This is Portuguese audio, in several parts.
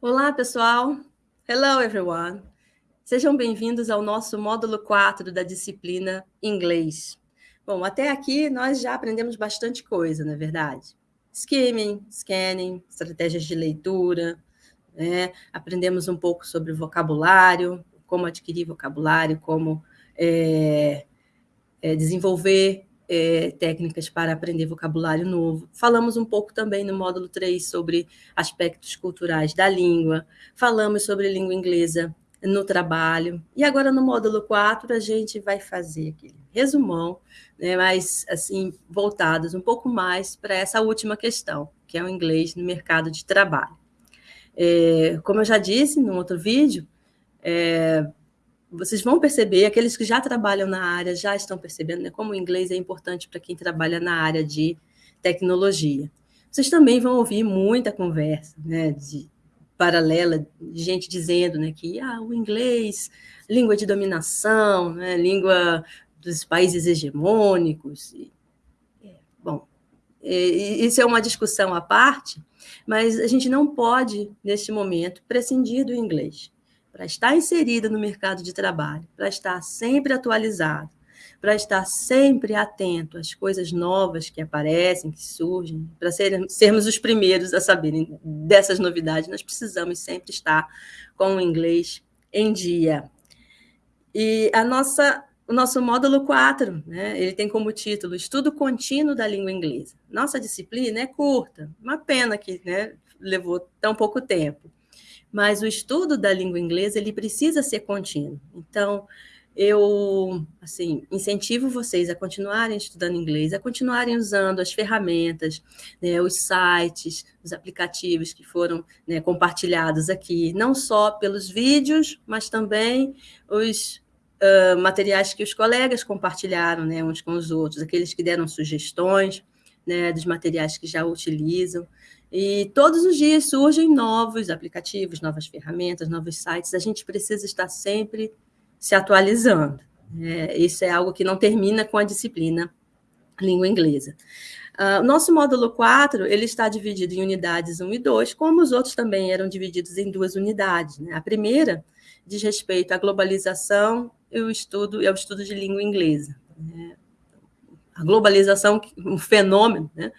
Olá, pessoal! Hello, everyone! Sejam bem-vindos ao nosso módulo 4 da disciplina Inglês. Bom, até aqui nós já aprendemos bastante coisa, não é verdade? Skimming, scanning, estratégias de leitura, né? aprendemos um pouco sobre vocabulário, como adquirir vocabulário, como é, é, desenvolver é, técnicas para aprender vocabulário novo. Falamos um pouco também no módulo 3 sobre aspectos culturais da língua, falamos sobre língua inglesa no trabalho, e agora no módulo 4 a gente vai fazer aquele resumão, né, mas assim, voltados um pouco mais para essa última questão, que é o inglês no mercado de trabalho. É, como eu já disse no outro vídeo, é, vocês vão perceber, aqueles que já trabalham na área já estão percebendo né, como o inglês é importante para quem trabalha na área de tecnologia. Vocês também vão ouvir muita conversa né, de, paralela, de gente dizendo né, que ah, o inglês, língua de dominação, né, língua dos países hegemônicos. E, é, bom, e, isso é uma discussão à parte, mas a gente não pode, neste momento, prescindir do inglês para estar inserida no mercado de trabalho, para estar sempre atualizado, para estar sempre atento às coisas novas que aparecem, que surgem, para ser, sermos os primeiros a saberem dessas novidades, nós precisamos sempre estar com o inglês em dia. E a nossa, o nosso módulo 4, né, ele tem como título Estudo Contínuo da Língua Inglesa. Nossa disciplina é curta, uma pena que né, levou tão pouco tempo mas o estudo da língua inglesa ele precisa ser contínuo. Então, eu assim incentivo vocês a continuarem estudando inglês, a continuarem usando as ferramentas, né, os sites, os aplicativos que foram né, compartilhados aqui, não só pelos vídeos, mas também os uh, materiais que os colegas compartilharam né, uns com os outros, aqueles que deram sugestões né, dos materiais que já utilizam. E todos os dias surgem novos aplicativos, novas ferramentas, novos sites. A gente precisa estar sempre se atualizando. É, isso é algo que não termina com a disciplina língua inglesa. Uh, nosso módulo 4 ele está dividido em unidades 1 e 2, como os outros também eram divididos em duas unidades. Né? A primeira diz respeito à globalização e estudo, ao estudo de língua inglesa. Né? A globalização, um fenômeno, né?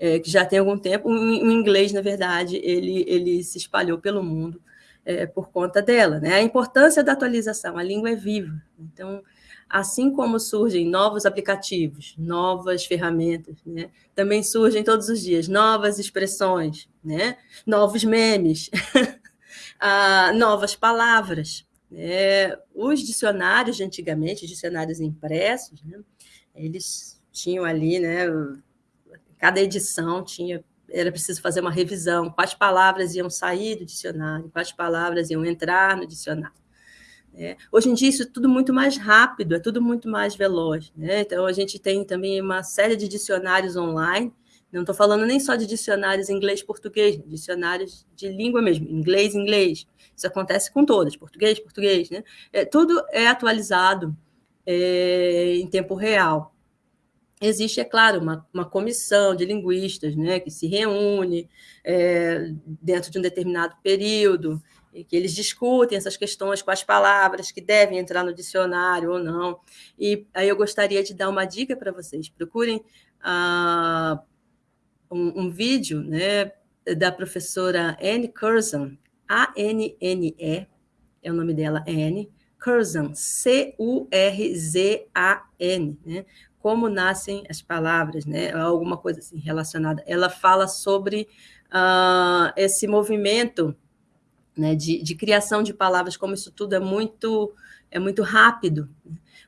É, que já tem algum tempo. O, inglês, na verdade, ele, ele se espalhou pelo mundo é, por conta dela. Né? A importância da atualização, a língua é viva. Então, assim como surgem novos aplicativos, novas ferramentas, né? também surgem todos os dias novas expressões, né? novos memes, ah, novas palavras. Né? Os dicionários de antigamente, dicionários impressos, né? eles tinham ali né, cada edição tinha era preciso fazer uma revisão, quais palavras iam sair do dicionário, quais palavras iam entrar no dicionário. É, hoje em dia, isso é tudo muito mais rápido, é tudo muito mais veloz. Né? Então, a gente tem também uma série de dicionários online, não estou falando nem só de dicionários inglês-português, dicionários de língua mesmo, inglês-inglês. Isso acontece com todas, português-português. Né? É, tudo é atualizado é, em tempo real existe, é claro, uma, uma comissão de linguistas né, que se reúne é, dentro de um determinado período, e que eles discutem essas questões com as palavras que devem entrar no dicionário ou não. E aí eu gostaria de dar uma dica para vocês. Procurem ah, um, um, vídeo né, da professora Anne Curzon, A-N-N-E, é o nome dela, Anne, Curzon, C-U-R-Z-A-N, né? Como nascem as palavras, né? Alguma coisa assim relacionada. Ela fala sobre uh, esse movimento né, de, de, criação de palavras, como isso tudo é muito, é muito rápido.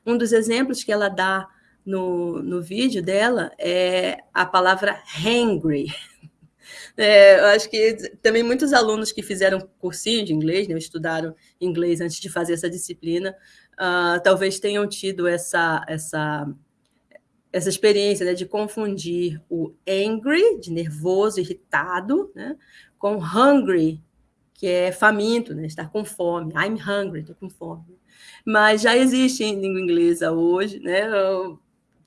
Um dos exemplos que ela dá no, no vídeo dela é a palavra hangry. É, eu acho que também muitos alunos que fizeram cursinho de inglês, né, estudaram inglês antes de fazer essa disciplina, uh, talvez tenham tido essa, essa essa experiência né, de confundir o angry, de nervoso, irritado, né, com hungry, que é faminto, né, estar com fome. I'm hungry, estou com fome. Mas já existe em língua inglesa hoje, né,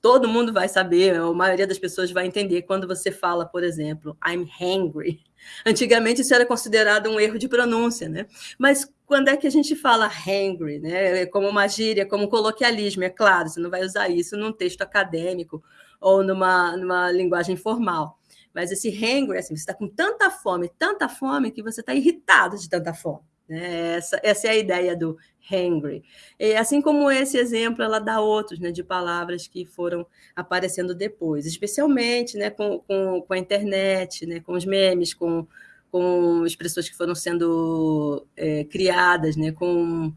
todo mundo vai saber, a maioria das pessoas vai entender quando você fala, por exemplo, I'm hungry. Antigamente isso era considerado um erro de pronúncia, né? Mas quando é que a gente fala hungry, né? Como uma gíria, como coloquialismo, é claro, você não vai usar isso num texto acadêmico ou numa, numa linguagem formal. Mas esse hungry, assim, você está com tanta fome, tanta fome, que você está irritado de tanta fome. Né? Essa, essa é a ideia do hangry. E assim como esse exemplo, ela dá outros né, de palavras que foram aparecendo depois, especialmente né, com, com, com a internet, né, com os memes, com, com expressões que foram sendo é, criadas, né, com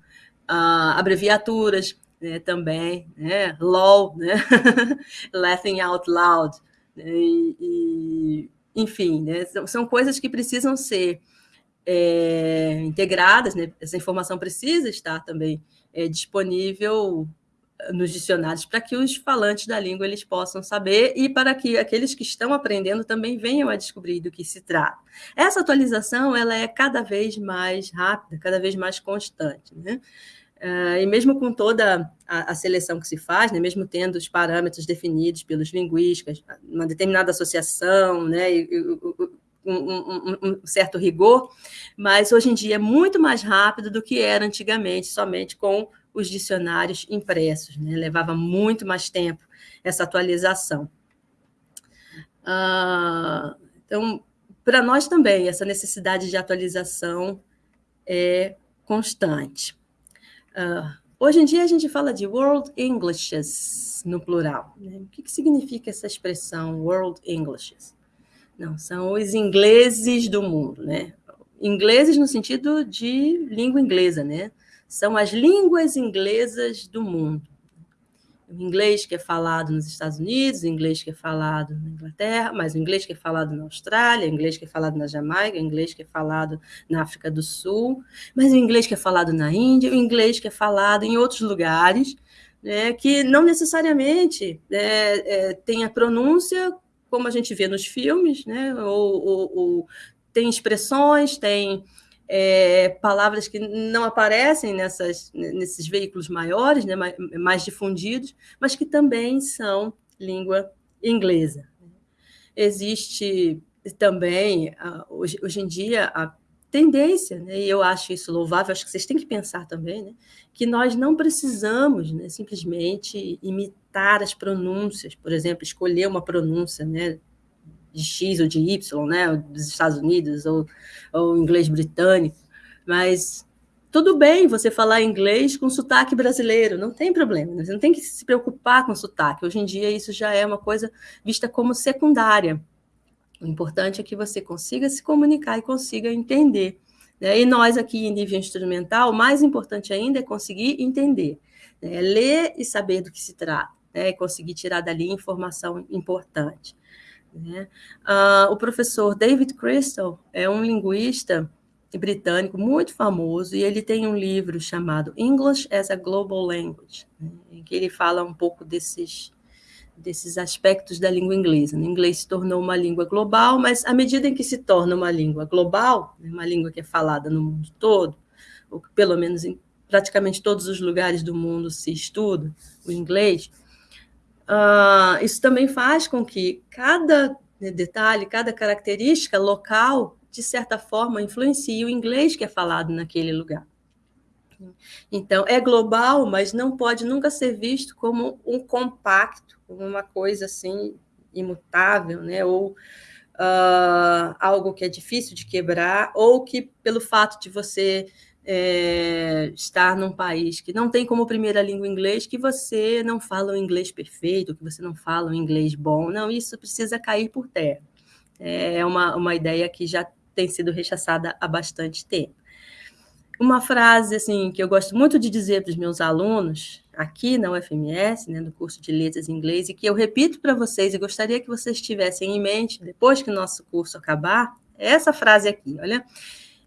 ah, abreviaturas né, também, né, LOL, né, laughing out loud, né, e, e, enfim, né, são, são coisas que precisam ser é, integradas, né? essa informação precisa estar também é, disponível nos dicionários para que os falantes da língua eles possam saber e para que aqueles que estão aprendendo também venham a descobrir do que se trata. Essa atualização ela é cada vez mais rápida, cada vez mais constante, né? Uh, e mesmo com toda a, a, seleção que se faz, né, mesmo tendo os parâmetros definidos pelos linguistas, uma determinada associação, né, e, e, um, um, um, certo rigor, mas hoje em dia é muito mais rápido do que era antigamente, somente com os dicionários impressos. Né? Levava muito mais tempo essa atualização. Ah, então, para nós também, essa necessidade de atualização é constante. Ah, hoje em dia, a gente fala de World Englishes no plural. Né? O que, que significa essa expressão World Englishes? Não, são os ingleses do mundo, né? Ingleses no sentido de língua inglesa, né? São as línguas inglesas do mundo. O inglês que é falado nos Estados Unidos, o inglês que é falado na Inglaterra, mas o inglês que é falado na Austrália, o inglês que é falado na Jamaica, o inglês que é falado na África do Sul, mas o inglês que é falado na Índia, o inglês que é falado em outros lugares, né, que não necessariamente é, é, tem a pronúncia como a gente vê nos filmes, né? ou, ou, ou tem expressões, tem é, palavras que não aparecem nessas, nesses veículos maiores, né? mais, difundidos, mas que também são língua inglesa. Existe também, hoje, hoje em dia, a tendência, né, e eu acho isso louvável, acho que vocês têm que pensar também, né, que nós não precisamos né, simplesmente imitar as pronúncias, por exemplo, escolher uma pronúncia né, de X ou de Y, né, dos Estados Unidos ou, ou inglês britânico, mas tudo bem você falar inglês com sotaque brasileiro, não tem problema, você não tem que se preocupar com sotaque. Hoje em dia isso já é uma coisa vista como secundária. O importante é que você consiga se comunicar e consiga entender. Né? E nós aqui em nível instrumental, o mais importante ainda é conseguir entender, né? ler e saber do que se trata, né? e conseguir tirar dali informação importante. Né? Uh, o professor David Crystal é um linguista britânico muito famoso e ele tem um livro chamado English as a Global Language, né? em que ele fala um pouco desses desses aspectos da língua inglesa. O inglês se tornou uma língua global, mas à medida em que se torna uma língua global, né, uma língua que é falada no mundo todo, ou pelo menos em praticamente todos os lugares do mundo se estuda o inglês, uh, isso também faz com que cada né, detalhe, cada característica local, de certa forma, influencie o inglês que é falado naquele lugar. Então, é global, mas não pode nunca ser visto como um compacto, como uma coisa assim imutável, né? Ou uh, algo que é difícil de quebrar, ou que pelo fato de você é, estar num país que não tem como primeira língua inglês, que você não fala o inglês perfeito, que você não fala o inglês bom. Não, isso precisa cair por terra. É uma, uma ideia que já tem sido rechaçada há bastante tempo. Uma frase assim que eu gosto muito de dizer para os meus alunos aqui na UFMS, né, no curso de Letras em Inglês, e que eu repito para vocês e gostaria que vocês tivessem em mente depois que o nosso curso acabar, é essa frase aqui, olha.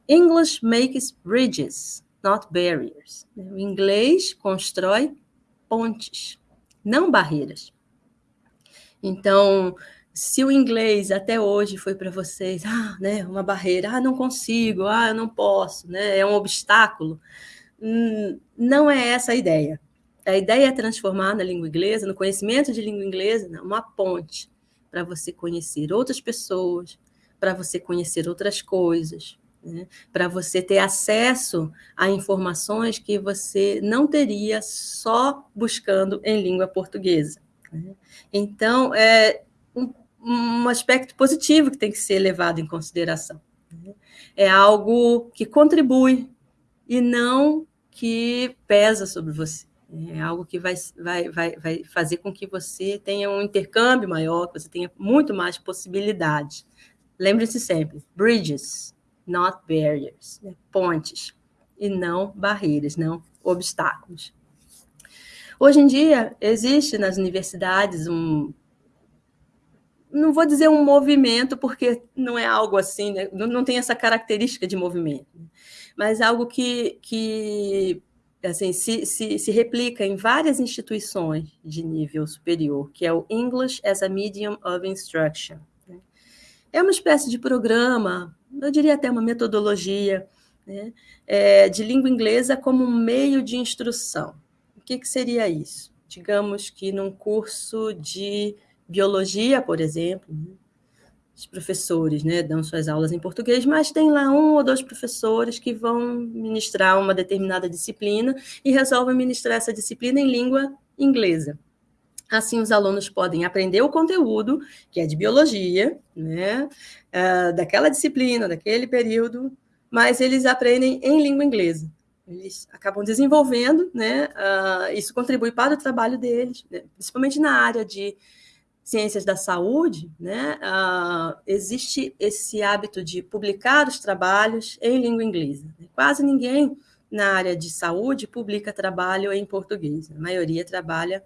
English makes bridges, not barriers. O inglês constrói pontes, não barreiras. Então, se o inglês até hoje foi para vocês, ah, né, uma barreira, ah, não consigo, ah, eu não posso, né, é um obstáculo, hum, não é essa a ideia. A ideia é transformar na língua inglesa, no conhecimento de língua inglesa, né, uma ponte para você conhecer outras pessoas, para você conhecer outras coisas, né, para você ter acesso a informações que você não teria só buscando em língua portuguesa. Né? Então, é um, um aspecto positivo que tem que ser levado em consideração. Né? É algo que contribui e não que pesa sobre você. É algo que vai, vai, vai, vai fazer com que você tenha um intercâmbio maior, que você tenha muito mais possibilidades. Lembre-se sempre: bridges, not barriers, né? pontes, e não barreiras, não obstáculos. Hoje em dia, existe nas universidades um. Não vou dizer um movimento, porque não é algo assim, né? não, não tem essa característica de movimento, né? mas algo que, que assim, se, se, se, replica em várias instituições de nível superior, que é o English as a Medium of Instruction. Né? É uma espécie de programa, eu diria até uma metodologia, né? é, de língua inglesa como um meio de instrução. O que, que seria isso? Digamos que num curso de biologia, por exemplo, né? os professores né, dão suas aulas em português, mas tem lá um ou dois professores que vão ministrar uma determinada disciplina e resolvem ministrar essa disciplina em língua inglesa. Assim, os alunos podem aprender o conteúdo, que é de biologia, né, uh, daquela disciplina, daquele período, mas eles aprendem em língua inglesa. Eles acabam desenvolvendo, né, uh, isso contribui para o trabalho deles, né, principalmente na área de ciências da saúde, né, uh, existe esse hábito de publicar os trabalhos em língua inglesa. Quase ninguém na área de saúde publica trabalho em português. A maioria trabalha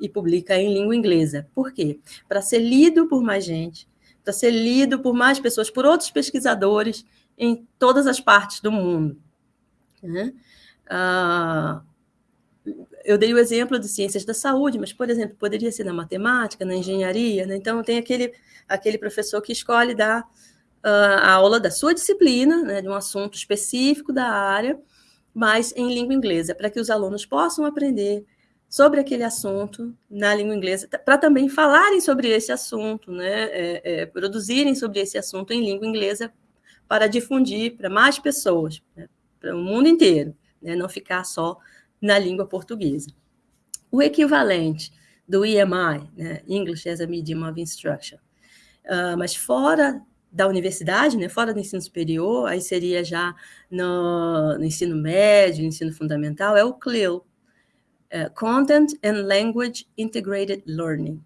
e publica em língua inglesa. Por quê? Para ser lido por mais gente, para ser lido por mais pessoas, por outros pesquisadores em todas as partes do mundo. Né? Uh, eu dei o exemplo de ciências da saúde, mas, por exemplo, poderia ser na matemática, na engenharia, né? Então, tem aquele, aquele professor que escolhe dar uh, a aula da sua disciplina, né, de um assunto específico da área, mas em língua inglesa, para que os alunos possam aprender sobre aquele assunto na língua inglesa, para também falarem sobre esse assunto, né, é, é, produzirem sobre esse assunto em língua inglesa para difundir para mais pessoas, né, para o mundo inteiro, né, não ficar só na língua portuguesa. O equivalente do EMI, né, English as a Medium of Instruction, uh, mas fora da universidade, né, fora do ensino superior, aí seria já no, no ensino médio, ensino fundamental, é o CLIL, é, Content and Language Integrated Learning.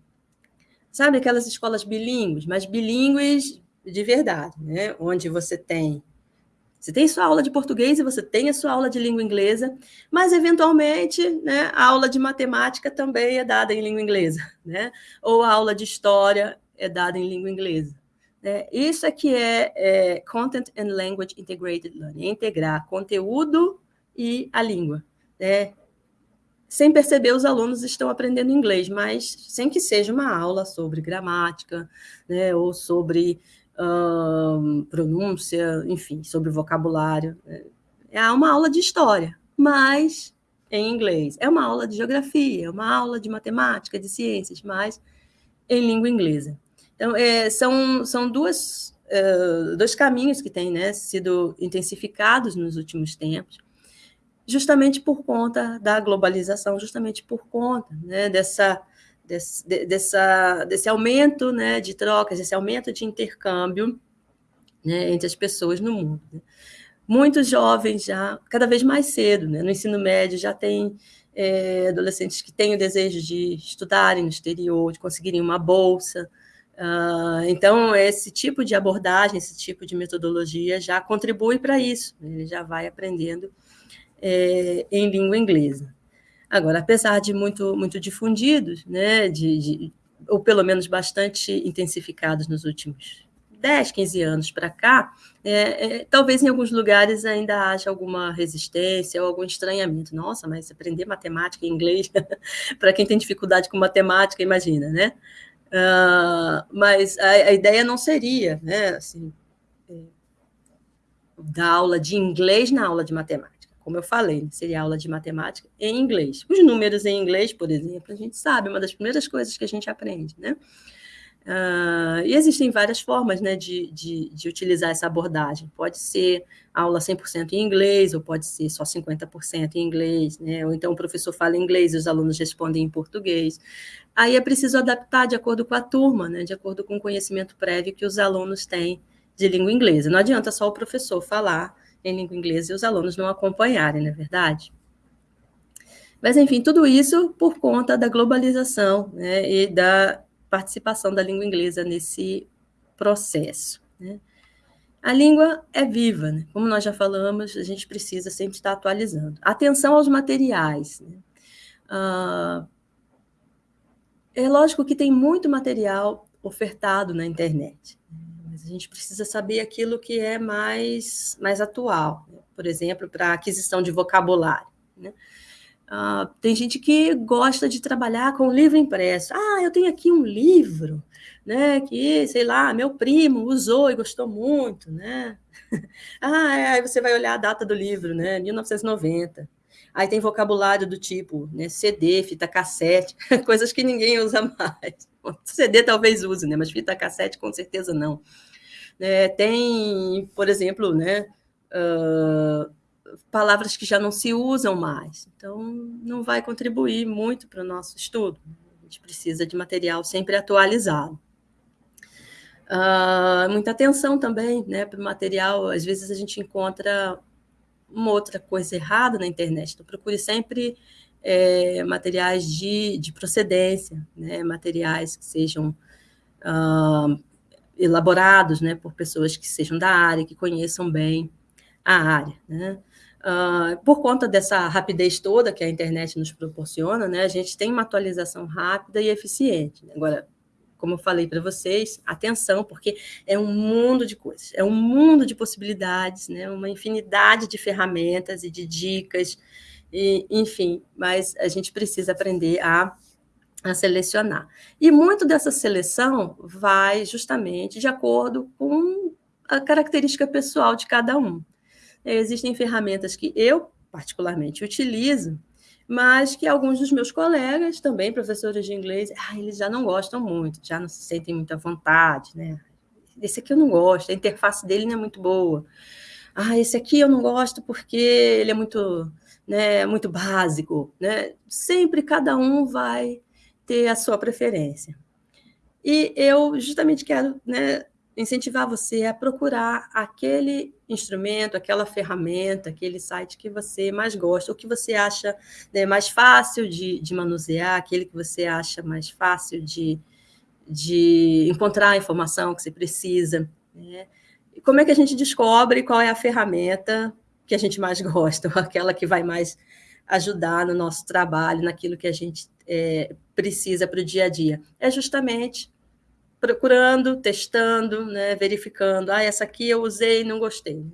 Sabe aquelas escolas bilíngues, mas bilíngues de verdade, né, onde você tem você tem sua aula de português e você tem a sua aula de língua inglesa, mas eventualmente né, a aula de matemática também é dada em língua inglesa, né? ou a aula de história é dada em língua inglesa. Né? Isso é que é, é Content and Language Integrated Learning, é integrar conteúdo e a língua. Né? Sem perceber, os alunos estão aprendendo inglês, mas sem que seja uma aula sobre gramática, né, ou sobre pronúncia, enfim, sobre vocabulário. É uma aula de história, mas em inglês. É uma aula de geografia, é uma aula de matemática, de ciências, mas em língua inglesa. Então, é, são, são duas, uh, dois caminhos que têm né, sido intensificados nos últimos tempos, justamente por conta da globalização, justamente por conta né, dessa desse, dessa, desse aumento né, de trocas, desse aumento de intercâmbio né, entre as pessoas no mundo. Né. Muitos jovens já, cada vez mais cedo, né, no ensino médio, já tem é, adolescentes que têm o desejo de estudarem no exterior, de conseguirem uma bolsa. Uh, então, esse tipo de abordagem, esse tipo de metodologia já contribui para isso, né, ele já vai aprendendo é, em língua inglesa. Agora, apesar de muito, muito difundidos, né, de, de, ou pelo menos bastante intensificados nos últimos 10, 15 anos para cá, é, é, talvez em alguns lugares ainda haja alguma resistência ou algum estranhamento. Nossa, mas aprender matemática e inglês, para quem tem dificuldade com matemática, imagina, né? Uh, mas a, a, ideia não seria, né, assim, é, dar aula de inglês na aula de matemática como eu falei, né, seria aula de matemática em inglês. Os números em inglês, por exemplo, a gente sabe, uma das primeiras coisas que a gente aprende, né? Uh, e existem várias formas né, de, de, de, utilizar essa abordagem. Pode ser aula 100% em inglês, ou pode ser só 50% em inglês, né? ou então o professor fala inglês e os alunos respondem em português. Aí é preciso adaptar de acordo com a turma, né, de acordo com o conhecimento prévio que os alunos têm de língua inglesa. Não adianta só o professor falar em língua inglesa e os alunos não acompanharem, não é verdade? Mas, enfim, tudo isso por conta da globalização né, e da participação da língua inglesa nesse processo. Né? A língua é viva, né? como nós já falamos, a gente precisa sempre estar atualizando. Atenção aos materiais. Né? Ah, é lógico que tem muito material ofertado na internet, mas a gente precisa saber aquilo que é mais, mais atual, né? por exemplo, para aquisição de vocabulário. Né? Uh, tem gente que gosta de trabalhar com livro impresso. Ah, eu tenho aqui um livro, né? Que, sei lá, meu primo usou e gostou muito, né? ah, é, aí você vai olhar a data do livro, né? 1990. Aí tem vocabulário do tipo, né? CD, fita cassete, coisas que ninguém usa mais. CD talvez use, né? Mas fita cassete com certeza não. É, tem, por exemplo, né? Uh, palavras que já não se usam mais. Então, não vai contribuir muito para o nosso estudo. A gente precisa de material sempre atualizado. Uh, muita atenção também né, para o material. Às vezes a gente encontra uma outra coisa errada na internet. Então, procure sempre é, materiais de, de procedência, né, materiais que sejam uh, elaborados né, por pessoas que sejam da área, que conheçam bem a área. Né? Uh, por conta dessa rapidez toda que a internet nos proporciona, né, a gente tem uma atualização rápida e eficiente. Agora, como eu falei para vocês, atenção, porque é um mundo de coisas, é um mundo de possibilidades, né, uma infinidade de ferramentas e de dicas, e, enfim, mas a gente precisa aprender a, a selecionar. E muito dessa seleção vai justamente de acordo com a característica pessoal de cada um. Existem ferramentas que eu, particularmente, utilizo, mas que alguns dos meus colegas, também professores de inglês, ah, eles já não gostam muito, já não se sentem muita vontade, né? Esse aqui eu não gosto, a interface dele não é muito boa. Ah, esse aqui eu não gosto porque ele é muito, né, muito básico, né? Sempre cada um vai ter a sua preferência. E eu justamente quero, né, incentivar você a procurar aquele instrumento, aquela ferramenta, aquele site que você mais gosta, o que você acha né, mais fácil de, de, manusear, aquele que você acha mais fácil de, de encontrar a informação que você precisa. Né? E como é que a gente descobre qual é a ferramenta que a gente mais gosta, ou aquela que vai mais ajudar no nosso trabalho, naquilo que a gente é, precisa para o dia a dia? É justamente procurando, testando, né, verificando. Ah, essa aqui eu usei e não gostei.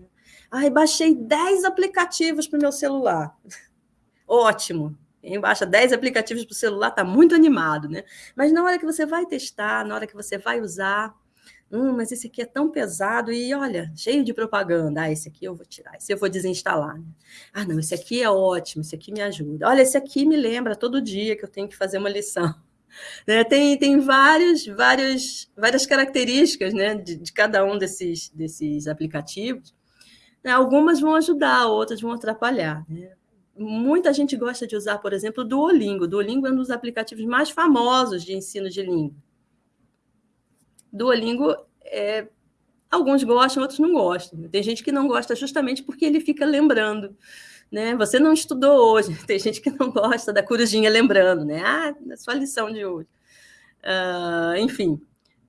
Ah, baixei 10 aplicativos para o meu celular. Ótimo. Quem baixa 10 aplicativos para o celular está muito animado, né? Mas na hora que você vai testar, na hora que você vai usar, hum, mas esse aqui é tão pesado e olha, cheio de propaganda. Ah, esse aqui eu vou tirar, esse eu vou desinstalar. Né? Ah, não, esse aqui é ótimo, esse aqui me ajuda. Olha, esse aqui me lembra todo dia que eu tenho que fazer uma lição. Né? Tem, tem vários, vários, várias características né, de, de cada um desses, desses aplicativos. Né? Algumas vão ajudar, outras vão atrapalhar. Né? Muita gente gosta de usar, por exemplo, o Duolingo. Duolingo é um dos aplicativos mais famosos de ensino de língua. Duolingo é, alguns gostam, outros não gostam. Tem gente que não gosta justamente porque ele fica lembrando né? Você não estudou hoje. Tem gente que não gosta da corujinha lembrando, né? Ah, da sua lição de hoje. Uh, enfim,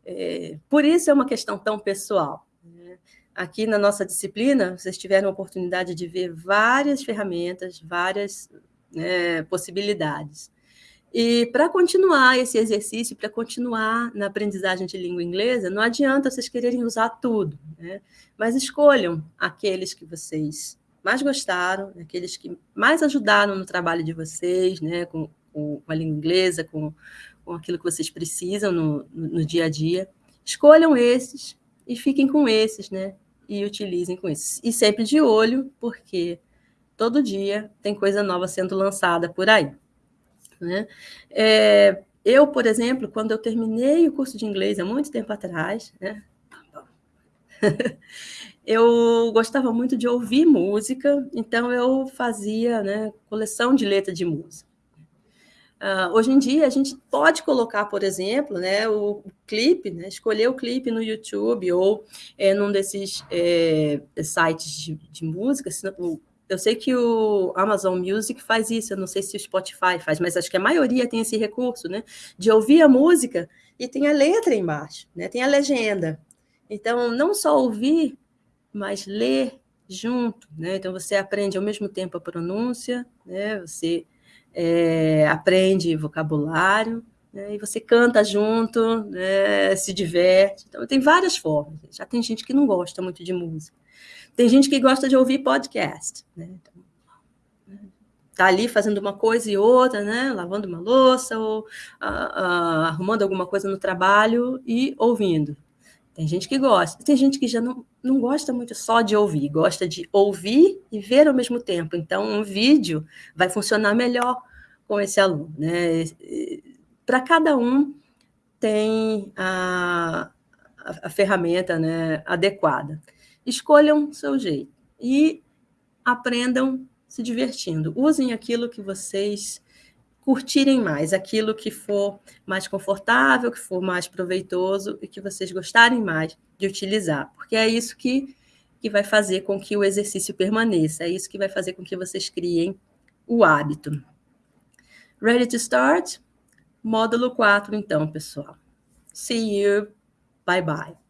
é, por isso é uma questão tão pessoal. Né? Aqui na nossa disciplina, vocês tiveram a oportunidade de ver várias ferramentas, várias né, possibilidades. E para continuar esse exercício, para continuar na aprendizagem de língua inglesa, não adianta vocês quererem usar tudo, né? mas escolham aqueles que vocês mais gostaram, aqueles que mais ajudaram no trabalho de vocês, né, com, com a língua inglesa, com, com aquilo que vocês precisam no, no, no dia a dia. Escolham esses e fiquem com esses, né? E utilizem com esses. E sempre de olho, porque Todo dia tem coisa nova sendo lançada por aí. Né? É, eu, por exemplo, quando eu terminei o curso de inglês há muito tempo atrás, né? eu gostava muito de ouvir música, então eu fazia né, coleção de letra de música. Uh, hoje em dia, a gente pode colocar, por exemplo, né, o, o clipe, né, escolher o clipe no YouTube ou é, num desses é, sites de, de música. Eu sei que o Amazon Music faz isso, eu não sei se o Spotify faz, mas acho que a maioria tem esse recurso, né, de ouvir a música e tem a letra embaixo, né, tem a legenda. Então, não só ouvir, mas ler junto, né? Então, você aprende ao mesmo tempo a pronúncia, né? Você é, aprende vocabulário, né? e você canta junto, né? se diverte. Então, tem várias formas. Já tem gente que não gosta muito de música. Tem gente que gosta de ouvir podcast. Né? Então, tá ali fazendo uma coisa e outra, né? Lavando uma louça ou arrumando alguma coisa no trabalho e ouvindo. Tem gente que gosta. Tem gente que já não, não gosta muito só de ouvir, gosta de ouvir e ver ao mesmo tempo. Então, um vídeo vai funcionar melhor com esse aluno. Né? Para cada um tem a, a, a ferramenta né, adequada. Escolham seu jeito e aprendam se divertindo. Usem aquilo que vocês curtirem mais, aquilo que for mais confortável, que for mais proveitoso e que vocês gostarem mais de utilizar, porque é isso que, que vai fazer com que o exercício permaneça, é isso que vai fazer com que vocês criem o hábito. Ready to start? Módulo 4, então, pessoal. See you. Bye bye.